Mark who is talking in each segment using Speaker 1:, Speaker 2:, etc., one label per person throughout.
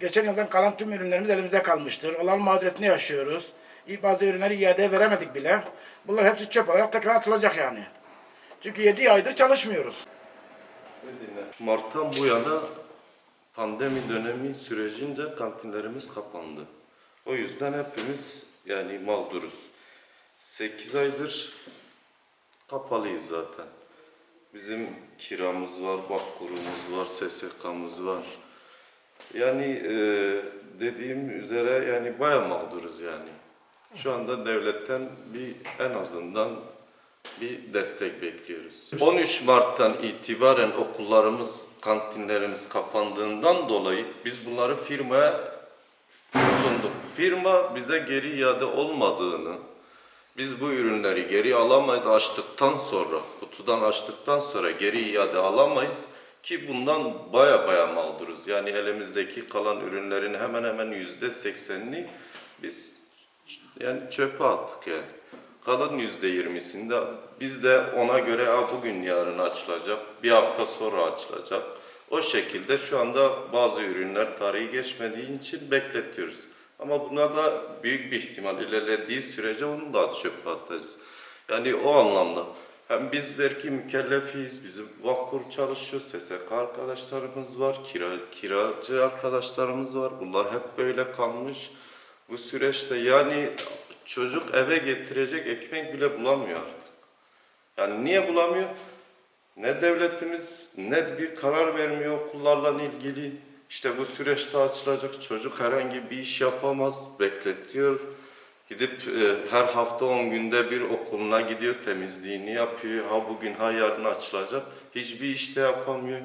Speaker 1: geçen yıldan kalan tüm ürünlerimiz elimizde kalmıştır. Olan mağduriyetini yaşıyoruz. Bazı ürünleri iadeye veremedik bile. Bunlar hepsi çöp olarak tekrar atılacak yani. Çünkü 7 aydır çalışmıyoruz.
Speaker 2: Mart'tan bu yana pandemi dönemi sürecince kantinlerimiz kapandı. O yüzden hepimiz yani mağduruz. 8 aydır kapalıyız zaten. Bizim kiramız var, bakkurumuz var, SSK'mız var. Yani e, dediğim üzere yani bayağı mağduruz yani. Şu anda devletten bir en azından bir destek bekliyoruz. 13 Mart'tan itibaren okullarımız, kantinlerimiz kapandığından dolayı biz bunları firmaya sunduk. Firma bize geri iade olmadığını, biz bu ürünleri geri alamayız açtıktan sonra, kutudan açtıktan sonra geri iade alamayız ki bundan baya baya mağduruz. Yani elimizdeki kalan ürünlerin hemen hemen yüzde seksenini biz yani çöpe attık yani. Kalan yüzde yirmisinde biz de ona göre "Aa, bugün yarın açılacak, bir hafta sonra açılacak. O şekilde şu anda bazı ürünler tarihi geçmediği için bekletiyoruz. Ama buna da büyük bir ihtimal ilerlediği sürece onu da çöpe atacağız. Yani o anlamda hem biz vergi mükellefiyiz, bizim vakkur çalışıyor, SSK arkadaşlarımız var, kira, kiracı arkadaşlarımız var. Bunlar hep böyle kalmış. Bu süreçte yani çocuk eve getirecek ekmek bile bulamıyor artık. Yani niye bulamıyor? Ne devletimiz ne bir karar vermiyor okullarla ilgili. İşte bu süreçte açılacak çocuk herhangi bir iş yapamaz, bekletiyor. Gidip e, her hafta 10 günde bir okuluna gidiyor, temizliğini yapıyor. Ha bugün ha yarın açılacak. Hiçbir işte yapamıyor.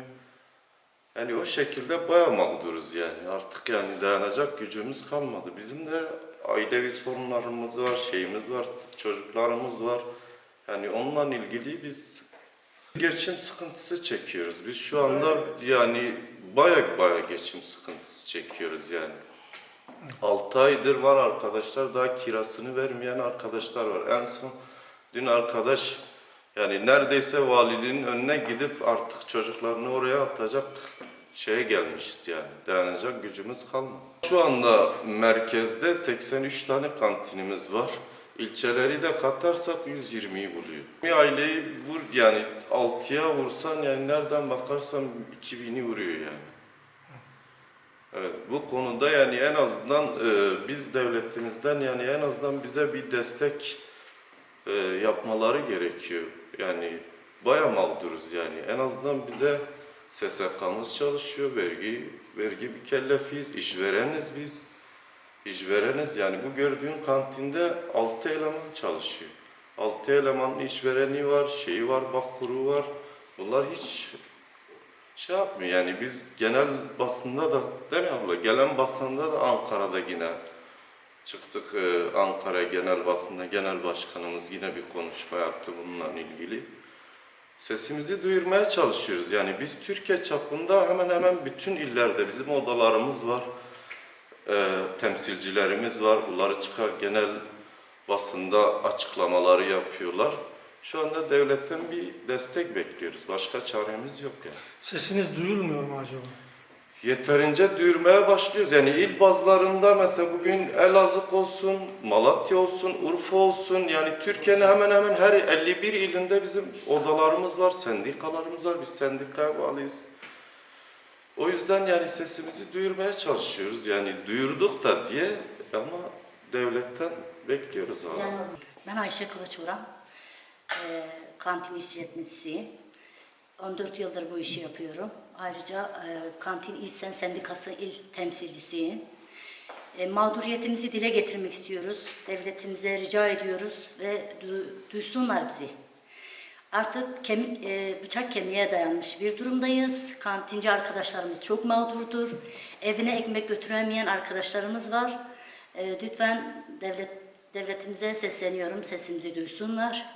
Speaker 2: Yani o şekilde bayağı mağduruz yani. Artık yani dayanacak gücümüz kalmadı. Bizim de ailevi sorunlarımız var, şeyimiz var, çocuklarımız var. Yani onunla ilgili biz geçim sıkıntısı çekiyoruz. Biz şu anda yani bayağı bayağı geçim sıkıntısı çekiyoruz yani. 6 aydır var arkadaşlar daha kirasını vermeyen arkadaşlar var. En son dün arkadaş yani neredeyse valiliğin önüne gidip artık çocuklarını oraya atacak şeye gelmişiz yani. Dayanacak gücümüz kalmadı. Şu anda merkezde 83 tane kantinimiz var. İlçeleri de katarsak 120'yi buluyor. Bir aileyi vur yani 6'ya vursan yani nereden bakarsan 2000'i vuruyor yani. Evet, bu konuda yani en azından e, biz devletimizden yani en azından bize bir destek e, yapmaları gerekiyor. Yani bayağı mağduruz yani. En azından bize SSK'mız çalışıyor, vergi vergi mükellefiyiz, işvereniz biz. İşvereniz yani bu gördüğün kantinde 6 eleman çalışıyor. 6 elemanın işvereni var, şeyi var, bakkuru var. Bunlar hiç şey yapmıyor yani biz genel basında da değil mi abla? Gelen basında da Ankara'da yine çıktık e, Ankara genel basında genel başkanımız yine bir konuşma yaptı bununla ilgili. Sesimizi duyurmaya çalışıyoruz. Yani biz Türkiye çapında hemen hemen bütün illerde bizim odalarımız var. E, temsilcilerimiz var. Bunları çıkar genel basında açıklamaları yapıyorlar. Şu anda devletten bir destek bekliyoruz. Başka çaremiz yok yani.
Speaker 3: Sesiniz duyulmuyor mu acaba?
Speaker 2: Yeterince duyurmaya başlıyoruz. Yani il bazlarında mesela bugün Elazığ olsun, Malatya olsun, Urfa olsun yani Türkiye'nin hemen hemen her 51 ilinde bizim odalarımız var, sendikalarımız var. Biz sendikaya bağlıyız. O yüzden yani sesimizi duyurmaya çalışıyoruz. Yani duyurduk da diye ama devletten bekliyoruz abi.
Speaker 4: Ben Ayşe Kılıçvuran, eee kantin işletmecisiyim. 14 yıldır bu işi yapıyorum. Ayrıca eee, Kantin İl Sen Sendikası il temsilcisiyim. E, mağduriyetimizi dile getirmek istiyoruz. Devletimize rica ediyoruz ve du- duysunlar bizi. Artık kemik, e, bıçak kemiğe dayanmış bir durumdayız. Kantinci arkadaşlarımız çok mağdurdur. Evine ekmek götüremeyen arkadaşlarımız var. E, lütfen devlet devletimize sesleniyorum, sesimizi duysunlar.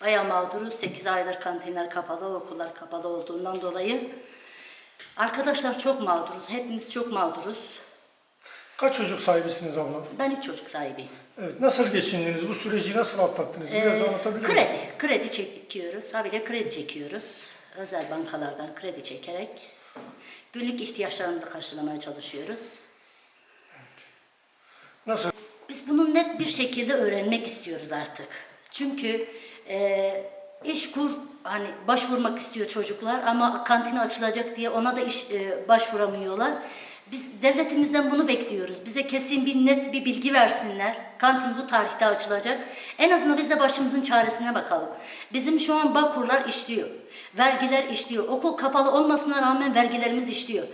Speaker 4: Bayağı mağduruz. 8 aydır kantinler kapalı, okullar kapalı olduğundan dolayı. Arkadaşlar çok mağduruz. Hepimiz çok mağduruz.
Speaker 3: Kaç çocuk sahibisiniz abla?
Speaker 4: Ben üç çocuk sahibiyim.
Speaker 3: Evet. Nasıl geçindiniz? Bu süreci nasıl atlattınız? Biraz
Speaker 4: Ee,
Speaker 3: anlatabilir
Speaker 4: kredi,
Speaker 3: misiniz?
Speaker 4: kredi çekiyoruz. Habire kredi çekiyoruz. Özel bankalardan kredi çekerek günlük ihtiyaçlarımızı karşılamaya çalışıyoruz.
Speaker 3: Nasıl?
Speaker 4: Biz bunu net bir şekilde öğrenmek istiyoruz artık. Çünkü e, iş kur hani başvurmak istiyor çocuklar ama kantin açılacak diye ona da iş e, başvuramıyorlar. Biz devletimizden bunu bekliyoruz. Bize kesin bir net bir bilgi versinler. Kantin bu tarihte açılacak. En azından biz de başımızın çaresine bakalım. Bizim şu an Bakurlar işliyor. Vergiler işliyor. Okul kapalı olmasına rağmen vergilerimiz işliyor.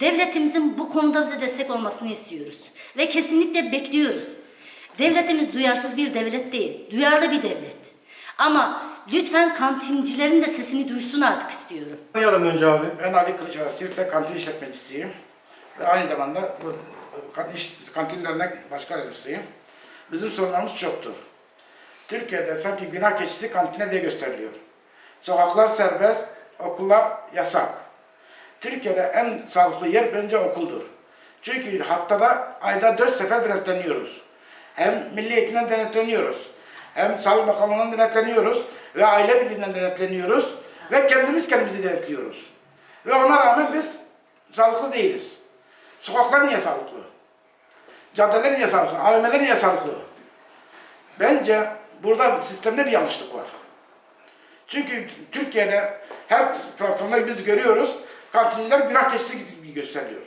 Speaker 4: Devletimizin bu konuda bize destek olmasını istiyoruz. Ve kesinlikle bekliyoruz. Devletimiz duyarsız bir devlet değil, duyarlı bir devlet. Ama lütfen kantincilerin de sesini duysun artık istiyorum.
Speaker 3: Tanıyalım önce abi.
Speaker 1: Ben Ali Kılıçaran, Siirt'te kantin işletmecisiyim. Ve aynı zamanda bu kan- iş- kantin dernek başkan yardımcısıyım. Bizim sorunlarımız çoktur. Türkiye'de sanki günah keçisi kantine diye gösteriliyor. Sokaklar serbest, okullar yasak. Türkiye'de en sağlıklı yer bence okuldur. Çünkü haftada, ayda dört sefer denetleniyoruz. Hem Milli Eğitimden denetleniyoruz. Hem Sağlık Bakanlığı'ndan denetleniyoruz. Ve Aile Birliği'nden denetleniyoruz. Ve kendimiz kendimizi denetliyoruz. Ve ona rağmen biz sağlıklı değiliz. Sokaklar niye sağlıklı? Caddeler niye sağlıklı? AVM'ler niye sağlıklı? Bence burada sistemde bir yanlışlık var. Çünkü Türkiye'de her platformda biz görüyoruz, kantinciler günah keçisi gibi gösteriyor.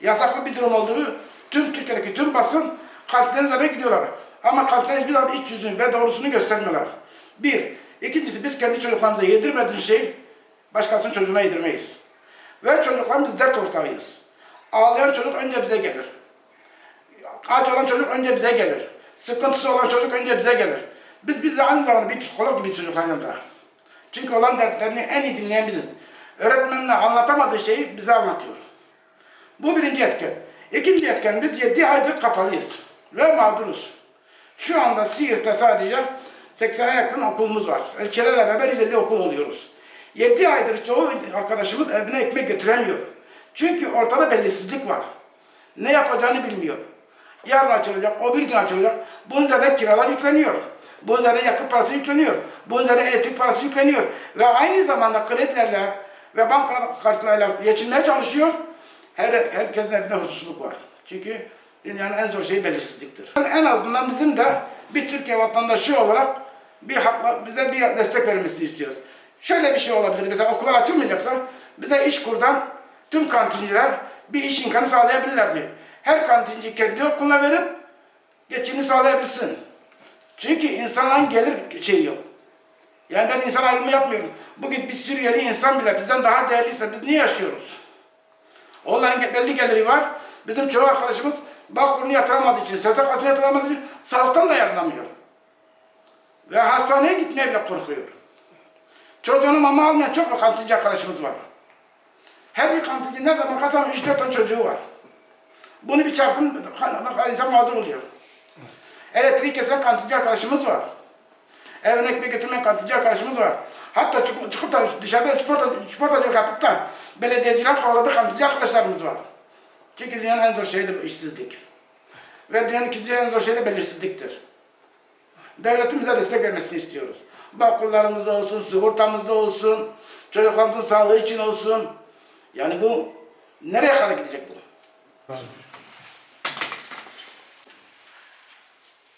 Speaker 1: Yasaklı bir durum olduğu tüm Türkiye'deki tüm basın kantinlerin üzerine gidiyorlar. Ama kantinler hiçbir zaman iç yüzünü ve doğrusunu göstermiyorlar. Bir. İkincisi biz kendi çocuklarımıza yedirmediğimiz şeyi başkasının çocuğuna yedirmeyiz. Ve çocuklar biz dert ortağıyız. Ağlayan çocuk önce bize gelir. Aç olan çocuk önce bize gelir. Sıkıntısı olan çocuk önce bize gelir. Biz biz de aynı zamanda bir psikolog gibi çocukların yanında. Çünkü olan dertlerini en iyi dinleyen biziz. Öğretmenine anlatamadığı şeyi bize anlatıyor. Bu birinci etken. İkinci etken biz 7 aydır kapalıyız ve mağduruz. Şu anda Siirt'te sadece 80'e yakın okulumuz var. İlçelerle beraber 150 okul oluyoruz. 7 aydır çoğu arkadaşımız evine ekmek götüremiyor. Çünkü ortada bellisizlik var. Ne yapacağını bilmiyor. Yarın açılacak, o bir gün açılacak. Bunun üzerine kiralar yükleniyor. Bunun yakıt parası yükleniyor. Bunun üzerine elektrik parası yükleniyor. Ve aynı zamanda kredilerle ve banka kartlarıyla geçinmeye çalışıyor. Her, herkesin evinde huzursuzluk var. Çünkü dünyanın en zor şeyi belirsizliktir. En azından bizim de bir Türkiye vatandaşı olarak bir hakla, bize bir destek vermesini istiyoruz. Şöyle bir şey olabilir. Mesela okullar açılmayacaksa bize iş kurdan tüm kantinciler bir iş imkanı sağlayabilirlerdi. Her kantinci kendi okuluna verip geçimini sağlayabilsin. Çünkü insanların gelir şeyi yok. Yani ben insan ayrımı yapmıyorum. Bugün bir Suriyeli insan bile bizden daha değerliyse biz niye yaşıyoruz? Onların belli geliri var. Bizim çoğu arkadaşımız Bağkur'unu yatıramadığı için, SSK'sını yatıramadığı için sağlıktan da yararlanamıyor. Ve hastaneye gitmeye bile korkuyor. Çocuğunu mama almayan çok kantinci arkadaşımız var. Her bir kantinci nerede bakarsan 3-4 tane çocuğu var. Bunu bir çarpın, insan mağdur oluyor. Elektriği kesen kantinci arkadaşımız var. Evine ekmek götürmeyen kantinci arkadaşımız var. Hatta çıkıp, da dışarıda spor, sportacılık yapıp da belediyeciler kovaladığı kantinci arkadaşlarımız var. Çünkü dünyanın en zor şeyidir bu işsizlik. Ve dünyanın ikinci en zor şeyi de belirsizliktir. Devletimize destek vermesini istiyoruz. Bakkullarımızda olsun, sigortamızda olsun, çocuklarımızın sağlığı için olsun. Yani bu nereye kadar gidecek bu?